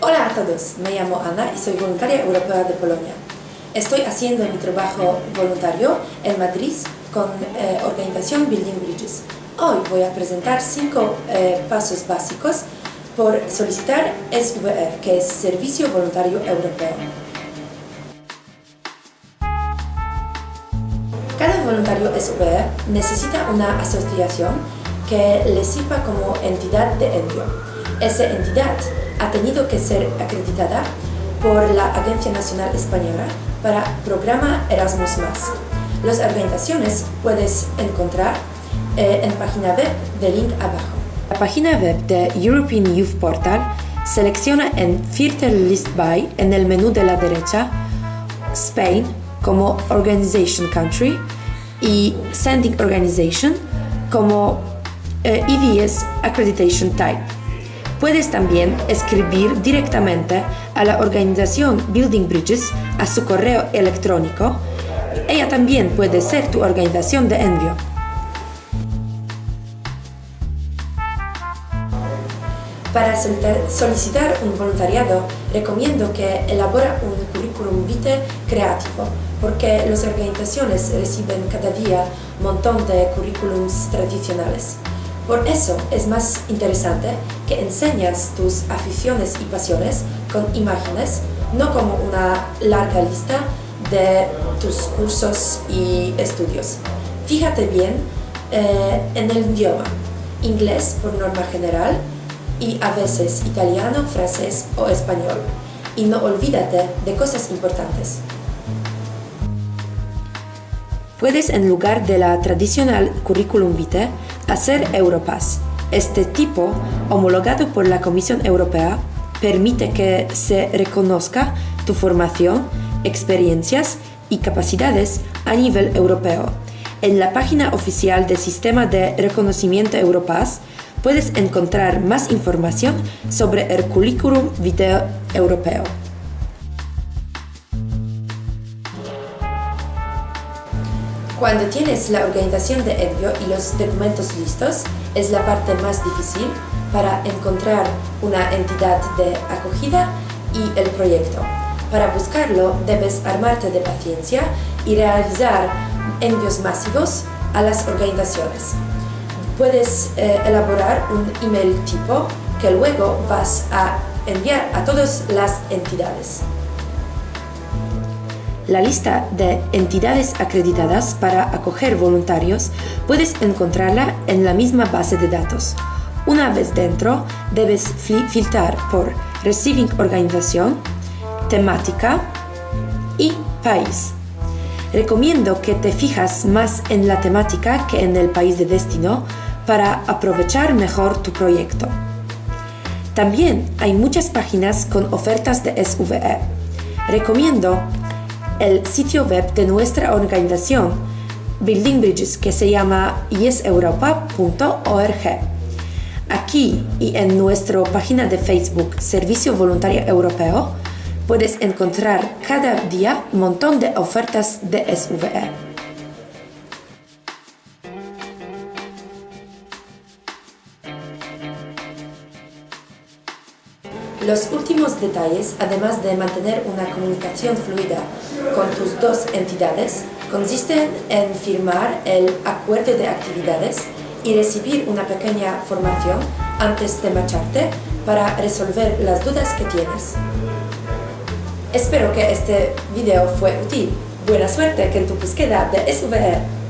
Hola a todos, me llamo Ana y soy voluntaria europea de Polonia. Estoy haciendo mi trabajo voluntario en Madrid con eh, organización Building Bridges. Hoy voy a presentar cinco eh, pasos básicos por solicitar SVR, que es Servicio Voluntario Europeo. Cada voluntario SVR necesita una asociación que le sirva como entidad de envío. Esa entidad ha tenido que ser acreditada por la Agencia Nacional Española para programa Erasmus+. Las organizaciones puedes encontrar eh, en página web de link abajo. La página web de European Youth Portal selecciona en Filter List By en el menú de la derecha Spain como Organization Country y Sending Organization como eh, EVS Accreditation Type. Puedes también escribir directamente a la organización Building Bridges a su correo electrónico. Ella también puede ser tu organización de envío. Para solicitar un voluntariado, recomiendo que elabora un currículum vitae creativo, porque las organizaciones reciben cada día un montón de currículums tradicionales. Por eso es más interesante que enseñas tus aficiones y pasiones con imágenes, no como una larga lista de tus cursos y estudios. Fíjate bien eh, en el idioma, inglés por norma general, y a veces italiano, francés o español. Y no olvídate de cosas importantes. Puedes, en lugar de la tradicional curriculum vitae, hacer Europass. Este tipo, homologado por la Comisión Europea, permite que se reconozca tu formación, experiencias y capacidades a nivel europeo. En la página oficial del Sistema de Reconocimiento Europass puedes encontrar más información sobre el currículum vitae europeo. Cuando tienes la organización de envío y los documentos listos, es la parte más difícil para encontrar una entidad de acogida y el proyecto. Para buscarlo, debes armarte de paciencia y realizar envíos masivos a las organizaciones puedes eh, elaborar un email tipo que luego vas a enviar a todas las entidades. La lista de entidades acreditadas para acoger voluntarios puedes encontrarla en la misma base de datos. Una vez dentro, debes filtrar por Receiving Organización, temática y país. Recomiendo que te fijas más en la temática que en el país de destino para aprovechar mejor tu proyecto. También hay muchas páginas con ofertas de SVE. Recomiendo el sitio web de nuestra organización, Building Bridges, que se llama yeseuropa.org. Aquí y en nuestra página de Facebook Servicio Voluntario Europeo puedes encontrar cada día un montón de ofertas de SVE. Los últimos detalles, además de mantener una comunicación fluida con tus dos entidades, consisten en firmar el acuerdo de actividades y recibir una pequeña formación antes de marcharte para resolver las dudas que tienes. Espero que este video fue útil. Buena suerte en tu búsqueda de SVR.